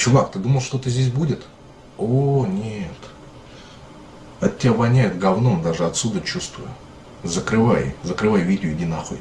Чувак, ты думал, что-то здесь будет? О, нет. От тебя воняет говном, даже отсюда чувствую. Закрывай, закрывай видео, иди нахуй.